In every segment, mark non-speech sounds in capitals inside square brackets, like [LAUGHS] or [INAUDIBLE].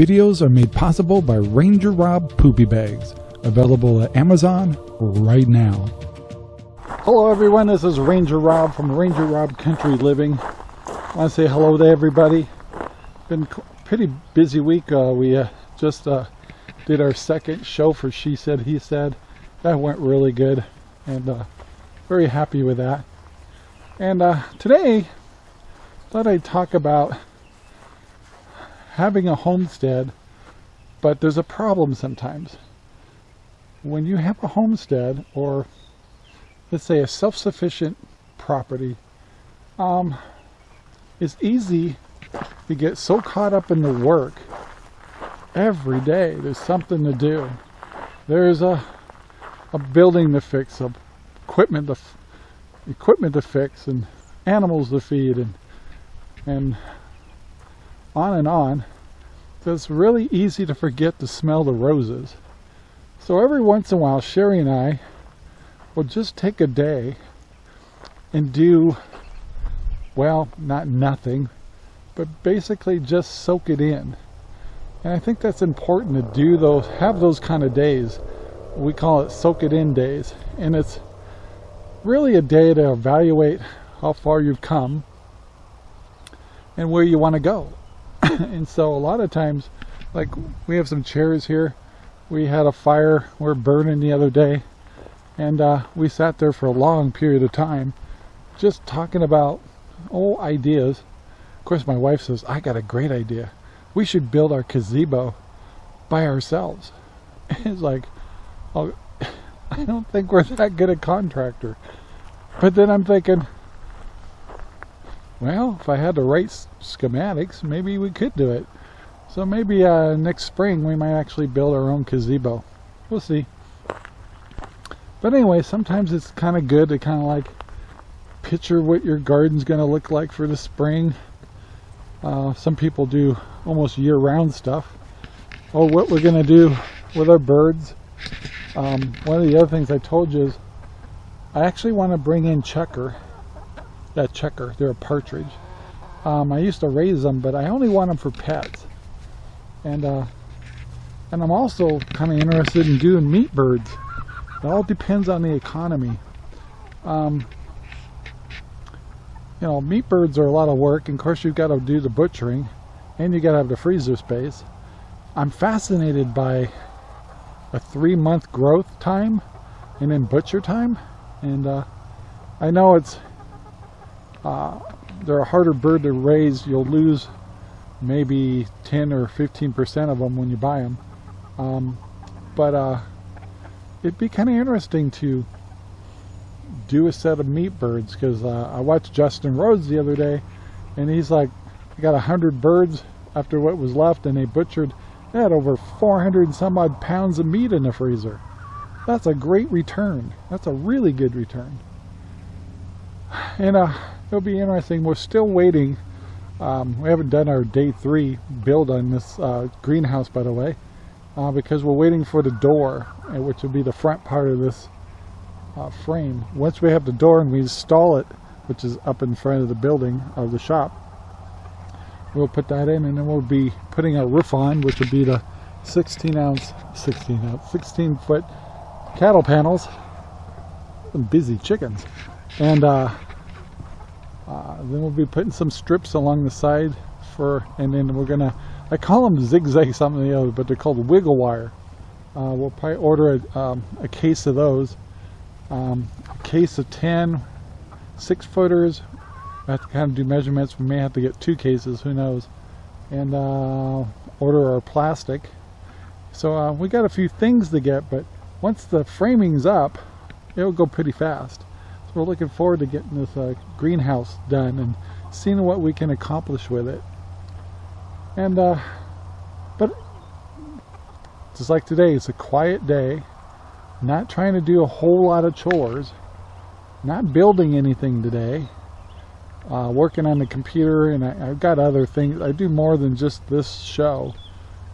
Videos are made possible by Ranger Rob Poopy Bags, available at Amazon right now. Hello everyone, this is Ranger Rob from Ranger Rob Country Living. I want to say hello to everybody. Been pretty busy week. Uh, we uh, just uh, did our second show for She Said, He Said. That went really good and uh, very happy with that. And uh, today, I thought I'd talk about having a homestead, but there's a problem sometimes. When you have a homestead or let's say a self-sufficient property, um, it's easy to get so caught up in the work every day. There's something to do. There's a a building to fix, a equipment to equipment to fix, and animals to feed, and and on and on. So it's really easy to forget to smell the roses. So every once in a while, Sherry and I will just take a day and do, well, not nothing, but basically just soak it in. And I think that's important to do those, have those kind of days. We call it soak it in days. And it's really a day to evaluate how far you've come and where you want to go. [LAUGHS] and so a lot of times, like we have some chairs here. We had a fire, we're burning the other day. And uh, we sat there for a long period of time just talking about old ideas. Of course, my wife says, I got a great idea. We should build our gazebo by ourselves. [LAUGHS] it's like, oh, [LAUGHS] I don't think we're that good a contractor. But then I'm thinking, well, if I had the right schematics, maybe we could do it. So maybe uh, next spring we might actually build our own gazebo. We'll see. But anyway, sometimes it's kind of good to kind of like picture what your garden's going to look like for the spring. Uh, some people do almost year-round stuff. Oh, what we're going to do with our birds. Um, one of the other things I told you is I actually want to bring in chukar that chukar. They're a partridge. Um, I used to raise them, but I only want them for pets. And uh, and I'm also kind of interested in doing meat birds. It all depends on the economy. Um, you know, meat birds are a lot of work. And of course, you've got to do the butchering, and you got to have the freezer space. I'm fascinated by a three-month growth time, and then butcher time. And uh, I know it's uh, they're a harder bird to raise. You'll lose maybe 10 or 15% of them when you buy them. Um, but uh, it'd be kind of interesting to do a set of meat birds because uh, I watched Justin Rhodes the other day and he's like, I got a hundred birds after what was left and they butchered, they had over 400 and some odd pounds of meat in the freezer. That's a great return. That's a really good return. And uh, it'll be interesting. We're still waiting. Um, we haven't done our day three build on this uh, greenhouse, by the way, uh, because we're waiting for the door, uh, which will be the front part of this uh, frame. Once we have the door and we install it, which is up in front of the building of the shop, we'll put that in and then we'll be putting a roof on, which will be the 16 ounce, 16 ounce, 16 foot cattle panels. Some busy chickens. And uh, uh, then we'll be putting some strips along the side for, and then we're gonna, I call them zigzag something the other, but they're called wiggle wire. Uh, we'll probably order a, um, a case of those. Um, a case of 10 six footers. I have to kind of do measurements. We may have to get two cases, who knows. And uh, order our plastic. So uh, we got a few things to get, but once the framing's up, it'll go pretty fast. We're looking forward to getting this uh, greenhouse done and seeing what we can accomplish with it. And, uh, but just like today, it's a quiet day, not trying to do a whole lot of chores, not building anything today, uh, working on the computer, and I, have got other things. I do more than just this show.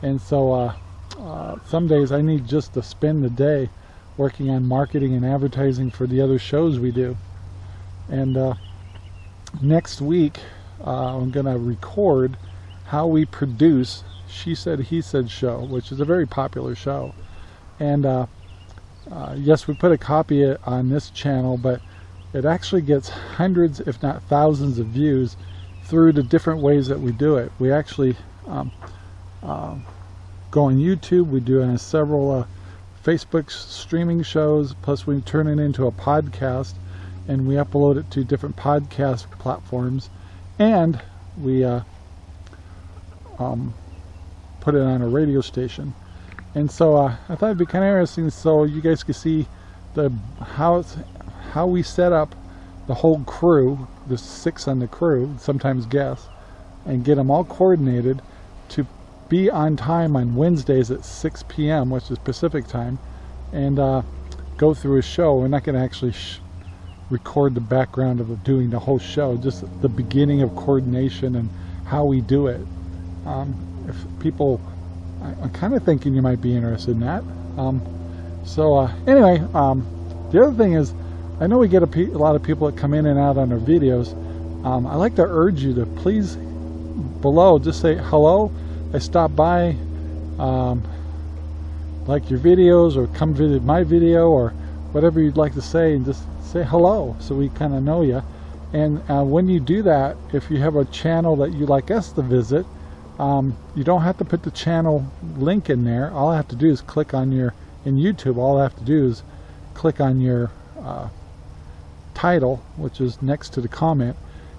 And so uh, uh, some days I need just to spend the day working on marketing and advertising for the other shows we do. And uh, next week, uh, I'm going to record how we produce She Said He Said show, which is a very popular show. And uh, uh, yes, we put a copy on this channel, but it actually gets hundreds, if not thousands of views through the different ways that we do it. We actually um, uh, go on YouTube, we do uh, several uh, Facebook streaming shows, plus we turn it into a podcast and we upload it to different podcast platforms and we uh, um, put it on a radio station. And so uh, I thought it'd be kind of interesting so you guys could see the how how we set up the whole crew, the six on the crew, sometimes guests, and get them all coordinated to be on time on Wednesdays at 6 p.m., which is Pacific time, and uh, go through a show. We're not going to actually record the background of doing the whole show, just the beginning of coordination and how we do it. Um, if people, I, am kind of thinking you might be interested in that. Um, so uh, anyway, um, the other thing is, I know we get a, a, lot of people that come in and out on our videos. Um, I like to urge you to please below just say hello. I stopped by, um, like your videos or come visit my video or whatever you'd like to say and just say hello so we kind of know you. And uh, when you do that, if you have a channel that you like us to visit, um, you don't have to put the channel link in there. All I have to do is click on your, in YouTube, all I have to do is click on your uh, title, which is next to the comment,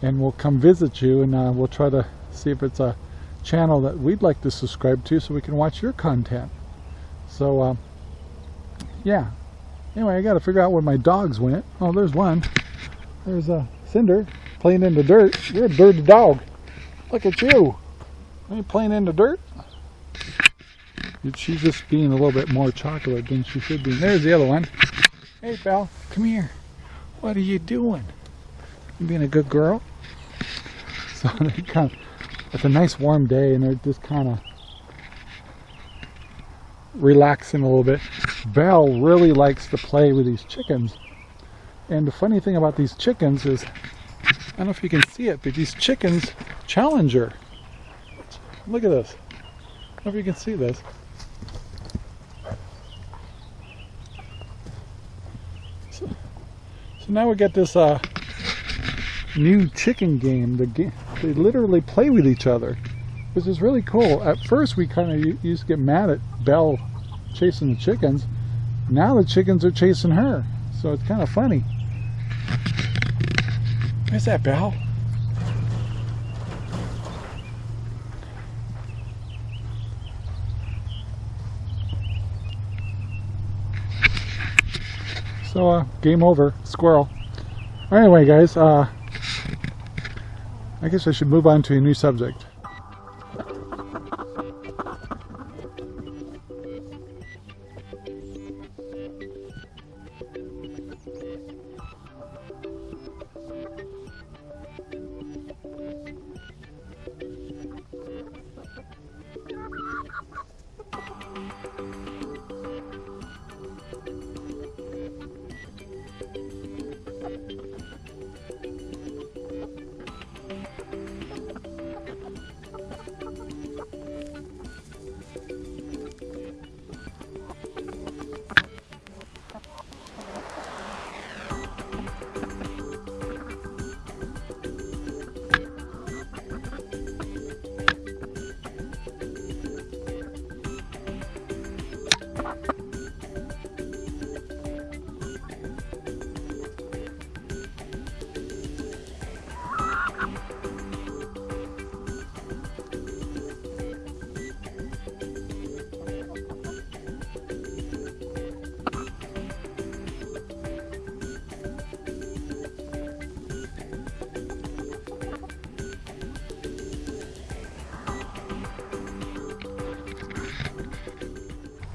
and we'll come visit you and uh, we'll try to see if it's a channel that we'd like to subscribe to so we can watch your content. So, uh, yeah, Anyway, I got to figure out where my dogs went. Oh, there's one. There's a Cinder playing in the dirt. You're a dirty dog. Look at you. Are you playing in the dirt? She's just being a little bit more chocolate than she should be. There's the other one. Hey, pal, come here. What are you doing? You being a good girl? [LAUGHS] So they kind it's a nice warm day and they're just kind of relaxing a little bit. Belle really likes to play with these chickens. And the funny thing about these chickens is, I don't know if you can see it, but these chickens challenge her. Look at this. I don't know if you can see this. So, so now we get this uh, new chicken game. The game. They literally play with each other which is really cool. At first we kind of used to get mad at Belle chasing the chickens. Now the chickens are chasing her. So it's kind of funny. Where's that Belle? So, uh, game over. Squirrel. Anyway, guys, uh, I guess I should move on to a new subject.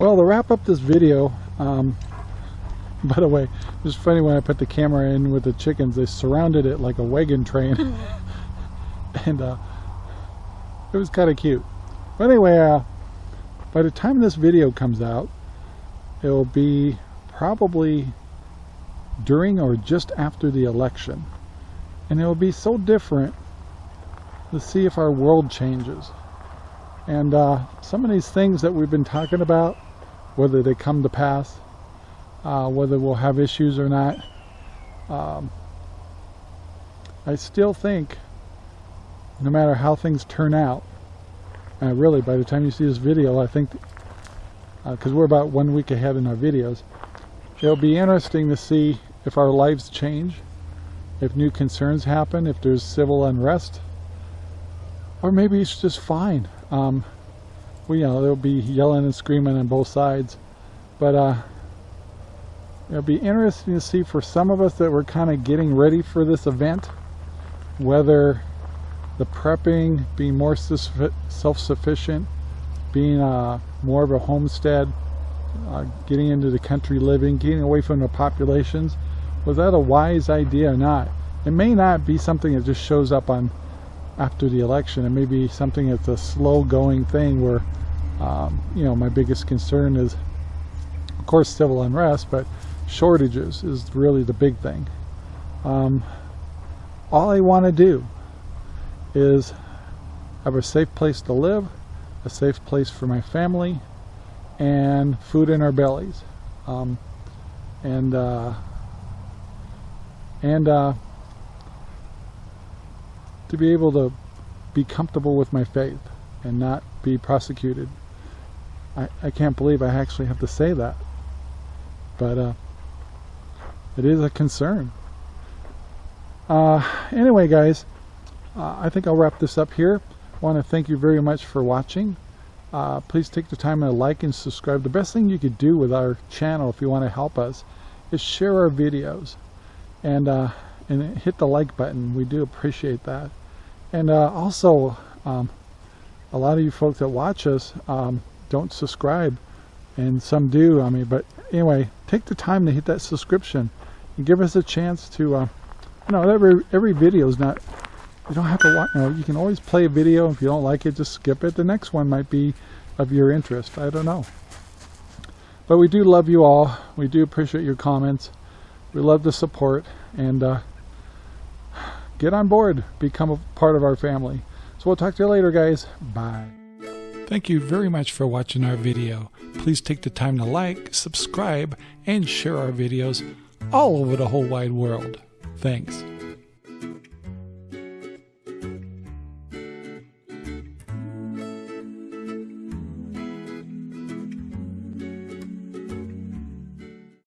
Well, to wrap up this video, um, [LAUGHS] by the way, it was funny when I put the camera in with the chickens, they surrounded it like a wagon train. [LAUGHS] [LAUGHS] and uh, it was kind of cute. But anyway, uh, by the time this video comes out, it will be probably during or just after the election. And it will be so different to see if our world changes. And uh, some of these things that we've been talking about, whether they come to pass, uh, whether we'll have issues or not, um, I still think no matter how things turn out, uh, really by the time you see this video, I think, because uh, we're about one week ahead in our videos, it'll be interesting to see if our lives change, if new concerns happen, if there's civil unrest, or maybe it's just fine. Um, well, you know, there'll be yelling and screaming on both sides, but uh, it'll be interesting to see for some of us that we're kind of getting ready for this event, whether the prepping, being more self-sufficient, being uh, more of a homestead, uh, getting into the country living, getting away from the populations, was that a wise idea or not? It may not be something that just shows up on after the election. It may be something that's a slow going thing where, um, you know, my biggest concern is, of course, civil unrest, but shortages is really the big thing. Um, all I want to do is have a safe place to live, a safe place for my family, and food in our bellies. Um, and uh, and uh, to be able to be comfortable with my faith and not be prosecuted. I, I can't believe I actually have to say that. But uh, it is a concern. Uh, anyway, guys, uh, I think I'll wrap this up here. Want to thank you very much for watching. Uh, please take the time to like and subscribe. The best thing you could do with our channel if you want to help us is share our videos and uh, and hit the like button. We do appreciate that. And uh, also, um, a lot of you folks that watch us um, don't subscribe, and some do. I mean, but anyway, take the time to hit that subscription and give us a chance to. Uh, you know, every every video is not. You don't have to watch. You know, you can always play a video. If you don't like it, just skip it. The next one might be of your interest. I don't know. But we do love you all. We do appreciate your comments. We love the support and uh, get on board, become a part of our family. So we'll talk to you later, guys. Bye. Thank you very much for watching our video. Please take the time to like, subscribe, and share our videos all over the whole wide world. Thanks.